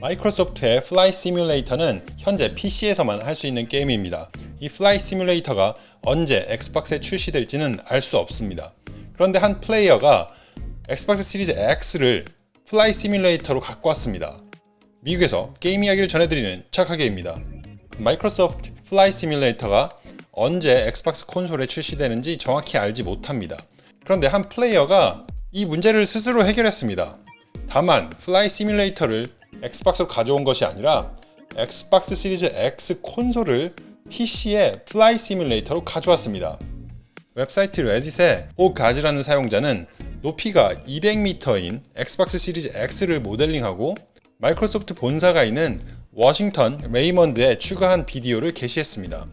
마이크로소프트의 플라이 시뮬레이터는 현재 PC에서만 할 수 있는 게임입니다. 이 플라이 시뮬레이터가 언제 엑스박스에 출시될지는 알 수 없습니다. 그런데 한 플레이어가 엑스박스 시리즈 X를 플라이 시뮬레이터로 갖고 왔습니다. 미국에서 게임 이야기를 전해드리는 착하게입니다. 마이크로소프트 플라이 시뮬레이터가 언제 엑스박스 콘솔에 출시되는지 정확히 알지 못합니다. 그런데 한 플레이어가 이 문제를 스스로 해결했습니다. 다만 플라이 시뮬레이터를 엑스박스로 가져온 것이 아니라 엑스박스 시리즈 X 콘솔을 PC에 플라이 시뮬레이터로 가져왔습니다. 웹사이트 레딧의 오가즈라는 사용자는 높이가 200m인 엑스박스 시리즈 X를 모델링하고 마이크로소프트 본사가 있는 워싱턴 레드먼드에 추가한 비디오를 게시했습니다.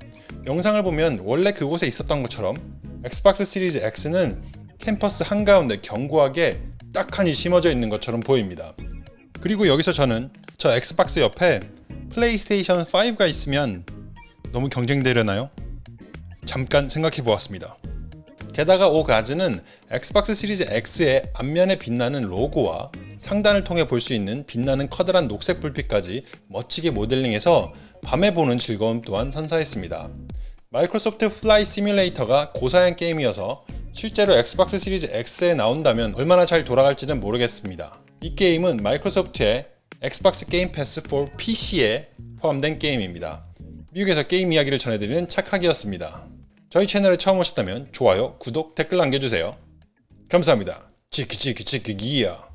영상을 보면 원래 그곳에 있었던 것처럼 엑스박스 시리즈 X는 캠퍼스 한가운데 견고하게 떡하니 심어져 있는 것처럼 보입니다. 그리고 여기서 저는 저 Xbox 옆에 플레이스테이션 5가 있으면 너무 경쟁되려나요? 잠깐 생각해 보았습니다. 게다가 오가즈는 Xbox Series X의 앞면에 빛나는 로고와 상단을 통해 볼 수 있는 빛나는 커다란 녹색 불빛까지 멋지게 모델링해서 밤에 보는 즐거움 또한 선사했습니다. Microsoft Flight Simulator가 고사양 게임이어서 실제로 Xbox Series X에 나온다면 얼마나 잘 돌아갈지는 모르겠습니다. 이 게임은 마이크로소프트의 엑스박스 게임 패스 4 PC에 포함된 게임입니다. 미국에서 게임 이야기를 전해드리는 착하기였습니다. 저희 채널에 처음 오셨다면 좋아요, 구독, 댓글 남겨주세요. 감사합니다. 치키치키치키기야